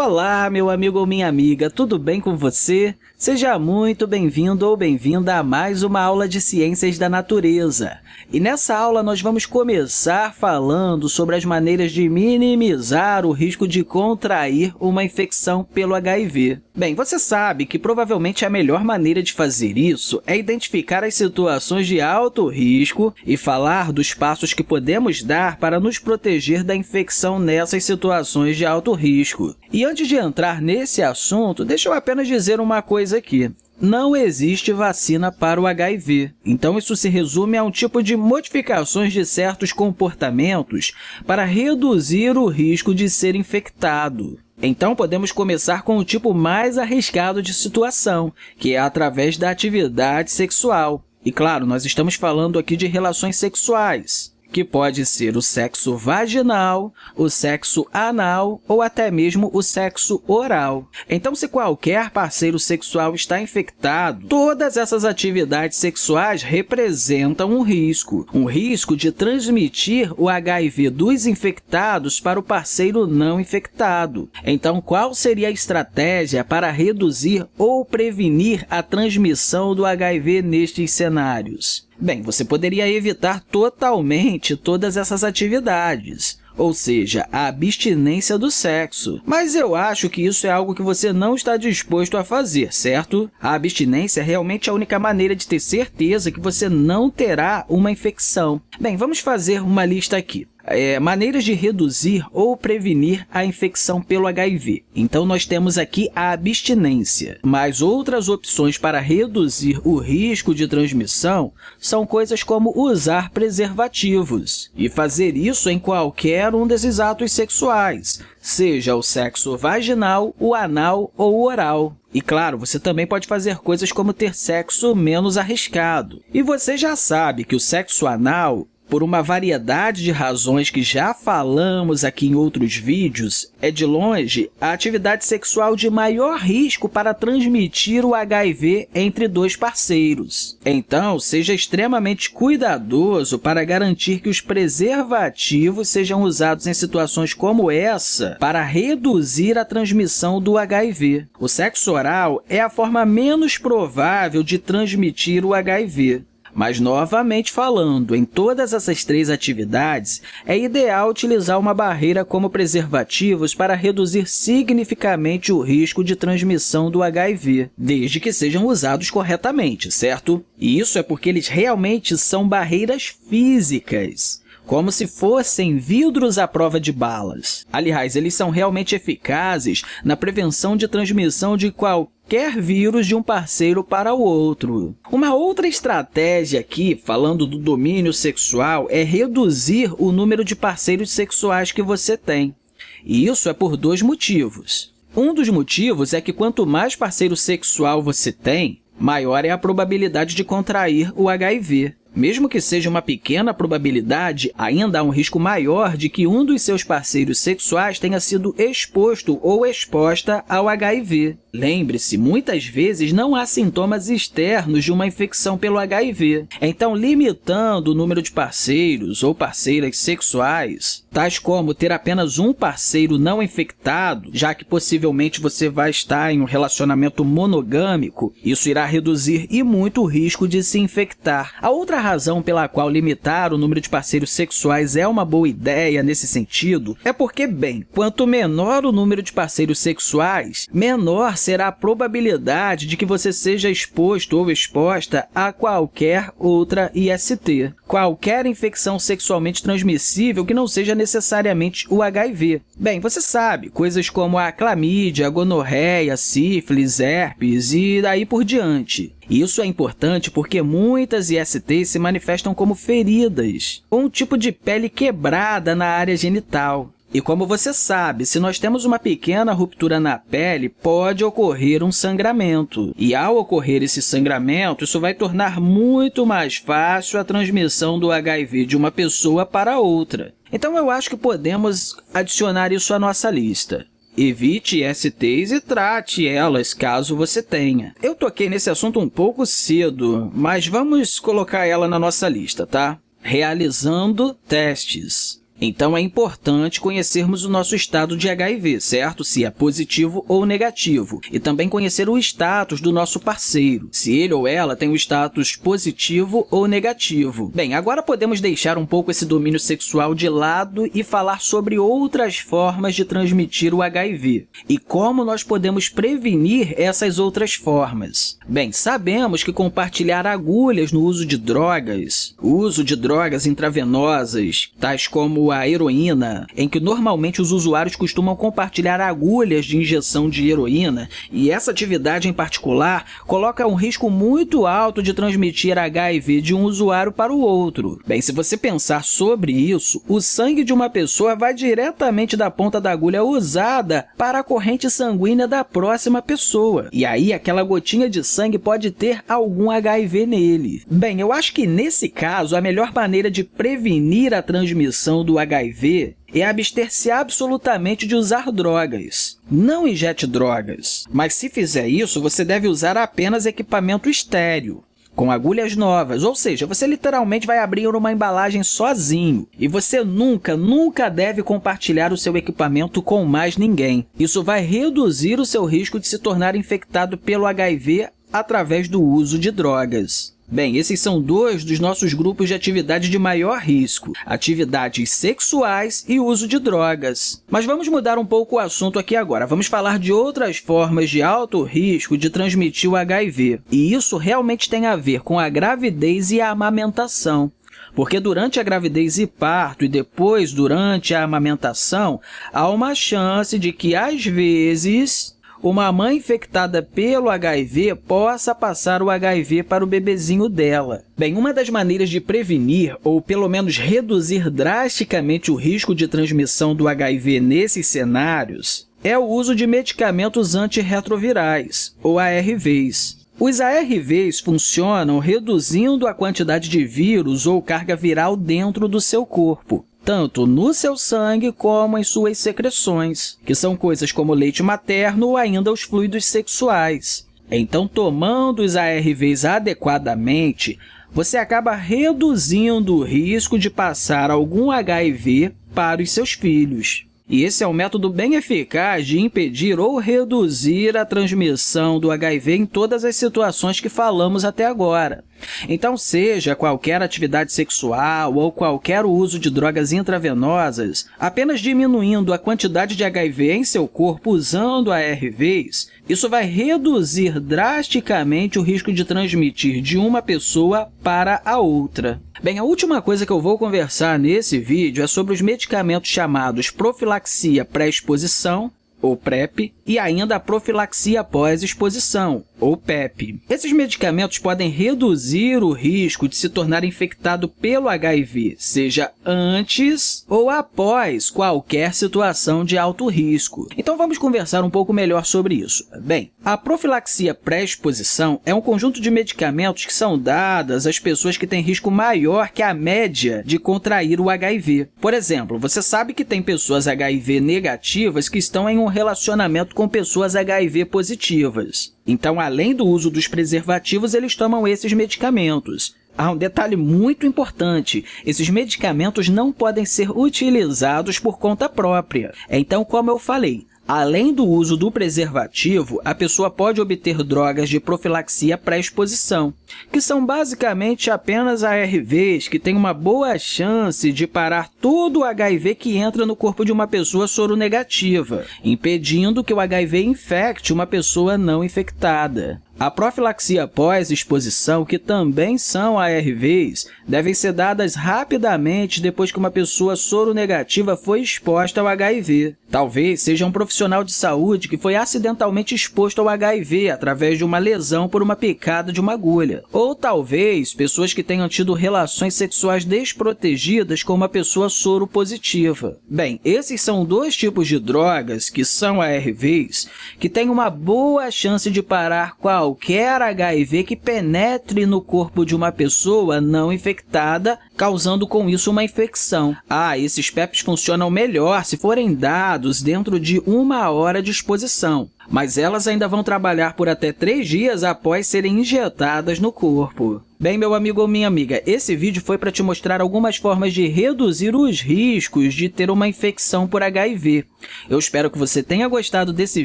Olá, meu amigo ou minha amiga, tudo bem com você? Seja muito bem-vindo ou bem-vinda a mais uma aula de Ciências da Natureza. E nessa aula, nós vamos começar falando sobre as maneiras de minimizar o risco de contrair uma infecção pelo HIV. Bem, você sabe que provavelmente a melhor maneira de fazer isso é identificar as situações de alto risco e falar dos passos que podemos dar para nos proteger da infecção nessas situações de alto risco. E antes de entrar nesse assunto, deixa eu apenas dizer uma coisa aqui não existe vacina para o HIV. Então, isso se resume a um tipo de modificações de certos comportamentos para reduzir o risco de ser infectado. Então, podemos começar com o tipo mais arriscado de situação, que é através da atividade sexual. E, claro, nós estamos falando aqui de relações sexuais que pode ser o sexo vaginal, o sexo anal ou até mesmo o sexo oral. Então, se qualquer parceiro sexual está infectado, todas essas atividades sexuais representam um risco, um risco de transmitir o HIV dos infectados para o parceiro não infectado. Então, qual seria a estratégia para reduzir ou prevenir a transmissão do HIV nestes cenários? Bem, você poderia evitar totalmente todas essas atividades, ou seja, a abstinência do sexo. Mas eu acho que isso é algo que você não está disposto a fazer, certo? A abstinência é realmente a única maneira de ter certeza que você não terá uma infecção. Bem, vamos fazer uma lista aqui é, maneiras de reduzir ou prevenir a infecção pelo HIV. Então, nós temos aqui a abstinência, mas outras opções para reduzir o risco de transmissão são coisas como usar preservativos e fazer isso em qualquer um desses atos sexuais, seja o sexo vaginal, o anal ou oral. E, claro, você também pode fazer coisas como ter sexo menos arriscado. E você já sabe que o sexo anal por uma variedade de razões que já falamos aqui em outros vídeos, é de longe a atividade sexual de maior risco para transmitir o HIV entre dois parceiros. Então, seja extremamente cuidadoso para garantir que os preservativos sejam usados em situações como essa para reduzir a transmissão do HIV. O sexo oral é a forma menos provável de transmitir o HIV. Mas, novamente falando, em todas essas três atividades, é ideal utilizar uma barreira como preservativos para reduzir significativamente o risco de transmissão do HIV, desde que sejam usados corretamente, certo? E isso é porque eles realmente são barreiras físicas como se fossem vidros à prova de balas. Aliás, eles são realmente eficazes na prevenção de transmissão de qualquer vírus de um parceiro para o outro. Uma outra estratégia aqui, falando do domínio sexual, é reduzir o número de parceiros sexuais que você tem. E isso é por dois motivos. Um dos motivos é que quanto mais parceiro sexual você tem, maior é a probabilidade de contrair o HIV. Mesmo que seja uma pequena probabilidade, ainda há um risco maior de que um dos seus parceiros sexuais tenha sido exposto ou exposta ao HIV. Lembre-se, muitas vezes não há sintomas externos de uma infecção pelo HIV. Então, limitando o número de parceiros ou parceiras sexuais, tais como ter apenas um parceiro não infectado, já que possivelmente você vai estar em um relacionamento monogâmico, isso irá reduzir e muito o risco de se infectar. A outra razão pela qual limitar o número de parceiros sexuais é uma boa ideia nesse sentido é porque, bem, quanto menor o número de parceiros sexuais, menor será a probabilidade de que você seja exposto ou exposta a qualquer outra IST, qualquer infecção sexualmente transmissível que não seja necessariamente o HIV. Bem, você sabe, coisas como a clamídia, a gonorreia, sífilis, herpes e daí por diante. Isso é importante porque muitas ISTs se manifestam como feridas, ou um tipo de pele quebrada na área genital. E como você sabe, se nós temos uma pequena ruptura na pele, pode ocorrer um sangramento. E ao ocorrer esse sangramento, isso vai tornar muito mais fácil a transmissão do HIV de uma pessoa para outra. Então, eu acho que podemos adicionar isso à nossa lista. Evite STs e trate elas, caso você tenha. Eu toquei nesse assunto um pouco cedo, mas vamos colocar ela na nossa lista, tá? Realizando testes. Então, é importante conhecermos o nosso estado de HIV, certo? Se é positivo ou negativo. E também conhecer o status do nosso parceiro, se ele ou ela tem o status positivo ou negativo. Bem, agora podemos deixar um pouco esse domínio sexual de lado e falar sobre outras formas de transmitir o HIV. E como nós podemos prevenir essas outras formas? Bem, sabemos que compartilhar agulhas no uso de drogas, o uso de drogas intravenosas, tais como a heroína, em que normalmente os usuários costumam compartilhar agulhas de injeção de heroína, e essa atividade em particular coloca um risco muito alto de transmitir HIV de um usuário para o outro. Bem, se você pensar sobre isso, o sangue de uma pessoa vai diretamente da ponta da agulha usada para a corrente sanguínea da próxima pessoa. E aí, aquela gotinha de sangue pode ter algum HIV nele. Bem, eu acho que nesse caso, a melhor maneira de prevenir a transmissão do HIV é abster-se absolutamente de usar drogas. Não injete drogas, mas se fizer isso, você deve usar apenas equipamento estéreo, com agulhas novas, ou seja, você literalmente vai abrir uma embalagem sozinho. E você nunca, nunca deve compartilhar o seu equipamento com mais ninguém. Isso vai reduzir o seu risco de se tornar infectado pelo HIV através do uso de drogas. Bem, esses são dois dos nossos grupos de atividade de maior risco, atividades sexuais e uso de drogas. Mas vamos mudar um pouco o assunto aqui agora. Vamos falar de outras formas de alto risco de transmitir o HIV. E isso realmente tem a ver com a gravidez e a amamentação porque durante a gravidez e parto e depois durante a amamentação, há uma chance de que, às vezes, uma mãe infectada pelo HIV possa passar o HIV para o bebezinho dela. Bem, uma das maneiras de prevenir, ou pelo menos reduzir drasticamente o risco de transmissão do HIV nesses cenários, é o uso de medicamentos antirretrovirais, ou ARVs. Os ARVs funcionam reduzindo a quantidade de vírus ou carga viral dentro do seu corpo, tanto no seu sangue como em suas secreções, que são coisas como leite materno ou ainda os fluidos sexuais. Então, tomando os ARVs adequadamente, você acaba reduzindo o risco de passar algum HIV para os seus filhos. E esse é um método bem eficaz de impedir ou reduzir a transmissão do HIV em todas as situações que falamos até agora. Então, seja qualquer atividade sexual ou qualquer uso de drogas intravenosas, apenas diminuindo a quantidade de HIV em seu corpo usando ARVs, isso vai reduzir drasticamente o risco de transmitir de uma pessoa para a outra. Bem, a última coisa que eu vou conversar nesse vídeo é sobre os medicamentos chamados profilaxia pré-exposição, ou PrEP, e ainda a profilaxia pós-exposição, ou PEP. Esses medicamentos podem reduzir o risco de se tornar infectado pelo HIV, seja antes ou após qualquer situação de alto risco. Então, vamos conversar um pouco melhor sobre isso. Bem, a profilaxia pré-exposição é um conjunto de medicamentos que são dadas às pessoas que têm risco maior que a média de contrair o HIV. Por exemplo, você sabe que tem pessoas HIV negativas que estão em um relacionamento com pessoas HIV positivas. Então, além do uso dos preservativos, eles tomam esses medicamentos. Há um detalhe muito importante, esses medicamentos não podem ser utilizados por conta própria. Então, como eu falei, Além do uso do preservativo, a pessoa pode obter drogas de profilaxia pré-exposição, que são basicamente apenas ARVs que têm uma boa chance de parar todo o HIV que entra no corpo de uma pessoa soronegativa, impedindo que o HIV infecte uma pessoa não infectada. A profilaxia pós-exposição, que também são ARVs, devem ser dadas rapidamente depois que uma pessoa soronegativa foi exposta ao HIV. Talvez seja um profissional de saúde que foi acidentalmente exposto ao HIV através de uma lesão por uma picada de uma agulha. Ou talvez pessoas que tenham tido relações sexuais desprotegidas com uma pessoa soropositiva. Bem, esses são dois tipos de drogas, que são ARVs, que têm uma boa chance de parar qual qualquer HIV que penetre no corpo de uma pessoa não infectada, causando com isso uma infecção. Ah, esses PEPs funcionam melhor se forem dados dentro de uma hora de exposição. Mas elas ainda vão trabalhar por até três dias após serem injetadas no corpo. Bem, meu amigo ou minha amiga, esse vídeo foi para te mostrar algumas formas de reduzir os riscos de ter uma infecção por HIV. Eu espero que você tenha gostado desse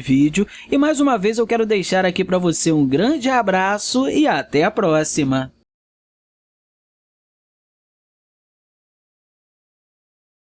vídeo e, mais uma vez, eu quero deixar aqui para você um grande abraço e até a próxima!